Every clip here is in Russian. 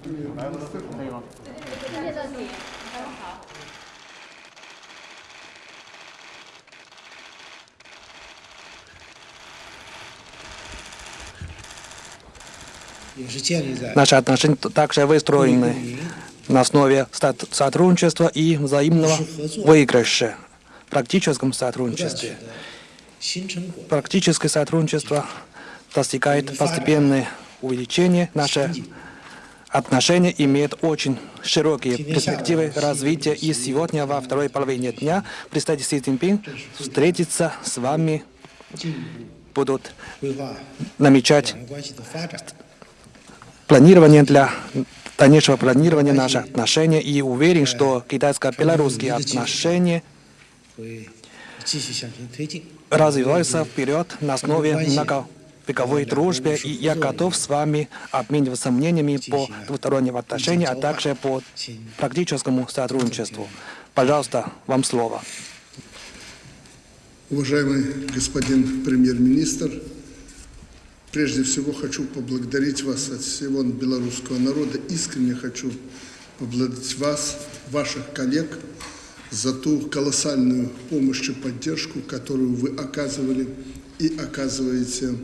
可以吗？谢谢你，好。 也是建立在 Наши отношения также выстроены на основе стат- сотрудничества и взаимного выигрыша в практическом 不断取 сотрудничестве. 得新成果。 Практическое сотрудничество достигает постепенное увеличение. Наши Отношения имеют очень широкие перспективы развития, и сегодня во второй половине дня представитель Си Цзиньпин встретится с вами, будут намечать планирование для дальнейшего планирования наших отношений и уверен, что китайско-белорусские отношения развиваются вперед на основе многосторонних многовековой дружбы, и я готов с вами обмениваться мнениями по двусторонним отношениям, а также по практическому сотрудничеству. Пожалуйста, вам слово. Уважаемый господин премьер-министр, прежде всего хочу поблагодарить вас от всего белорусского народа. Искренне хочу поблагодарить вас, ваших коллег, за ту колоссальную помощь и поддержку, которую вы оказывали и оказываете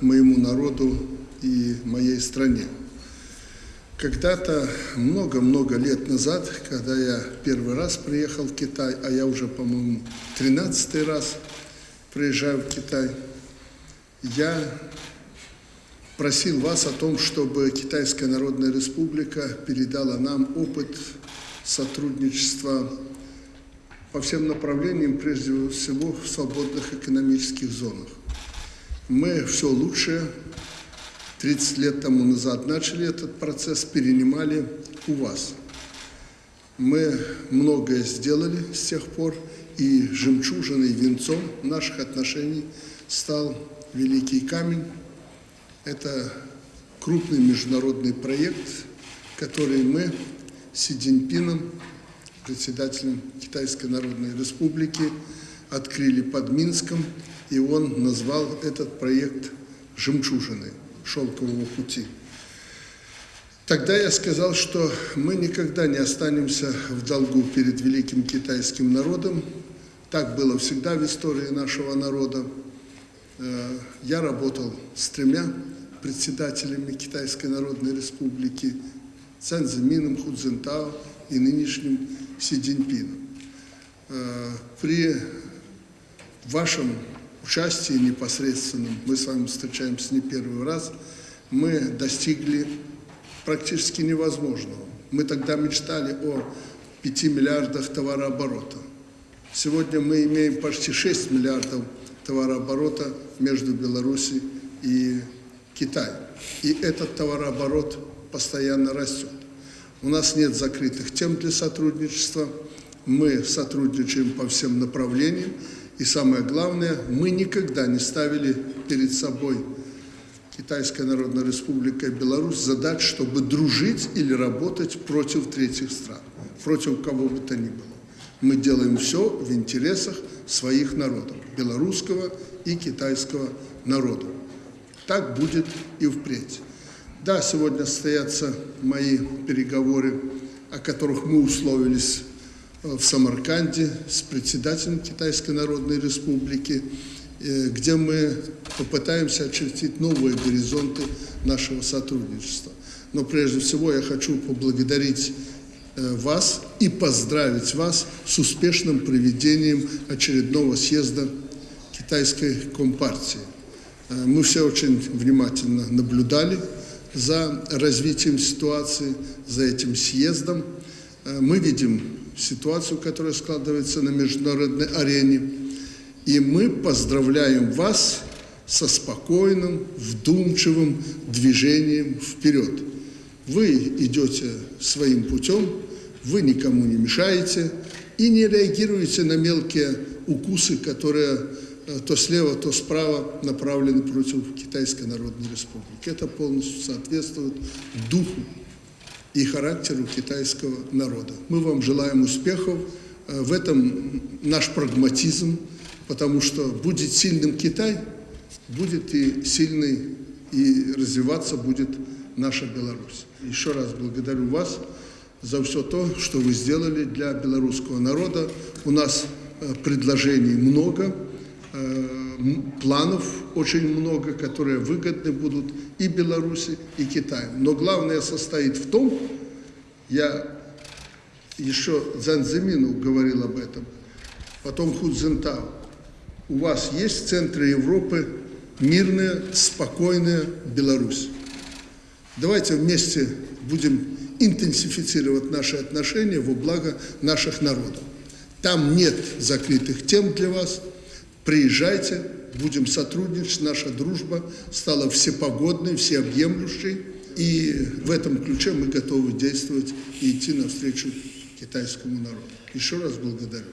моему народу и моей стране. Когда-то, много-много лет назад, когда я первый раз приехал в Китай, а я уже, по-моему, тринадцатый раз приезжаю в Китай, я просил вас о том, чтобы Китайская Народная Республика передала нам опыт сотрудничества по всем направлениям, прежде всего в свободных экономических зонах. Мы все лучшее 30 лет тому назад начали этот процесс, перенимали у вас. Мы многое сделали с тех пор, и жемчужиной, венцом наших отношений стал Великий Камень. Это крупный международный проект, который мы с Си Цзиньпином, председателем Китайской Народной Республики, открыли под Минском, и он назвал этот проект «Жемчужиной» шелкового пути. Тогда я сказал, что мы никогда не останемся в долгу перед великим китайским народом. Так было всегда в истории нашего народа. Э, Я работал с тремя председателями Китайской Народной Республики, Цзэн Цзэмином, Ху Цзинтао и нынешним Си Цзиньпином. Э, При вашем участии непосредственном, мы с вами встречаемся не первый раз, мы достигли практически невозможного. Мы тогда мечтали о 5 миллиардах товарооборота. Сегодня мы имеем почти 6 миллиардов товарооборота между Беларусью и Китаем. И этот товарооборот постоянно растет. У нас нет закрытых тем для сотрудничества. Мы сотрудничаем по всем направлениям. И самое главное, мы никогда не ставили перед собой Китайская Народная Республика и Беларусь задач, чтобы дружить или работать против третьих стран, против кого бы то ни было. Мы делаем все в интересах своих народов, белорусского и китайского народа. Так будет и впредь. Да, сегодня состоятся мои переговоры, о которых мы условились в Самарканде с председателем Китайской Народной Республики, э, где мы попытаемся очертить новые горизонты нашего сотрудничества. Но прежде всего я хочу поблагодарить э, вас и поздравить вас с успешным проведением очередного съезда Китайской Компартии. Э, Мы все очень внимательно наблюдали за развитием ситуации, за этим съездом. Мы видим ситуацию, которая складывается на международной арене. И мы поздравляем вас со спокойным, вдумчивым движением вперед. Вы идете своим путем, вы никому не мешаете и не реагируете на мелкие укусы, которые э, то слева, то справа направлены против Китайской Народной Республики. Это полностью соответствует духу и характеру китайского народа. Мы вам желаем успехов. Э, В этом наш прагматизм, потому что будет сильным Китай, будет и сильный, и развиваться будет наша Беларусь. Еще раз благодарю вас за все то, что вы сделали для белорусского народа. У нас э, предложений много, планов очень много, которые выгодны будут и Беларуси, и Китаю. Но главное состоит в том, я еще Занзимину говорил об этом, потом Худзентау. У вас есть в центре Европы мирная, спокойная Беларусь. Давайте вместе будем интенсифицировать наши отношения во благо наших народов. Там нет закрытых тем для вас. Приезжайте, будем сотрудничать. Наша дружба стала всепогодной, всеобъемлющей. И в этом ключе мы готовы действовать и идти навстречу китайскому народу. Еще раз благодарю.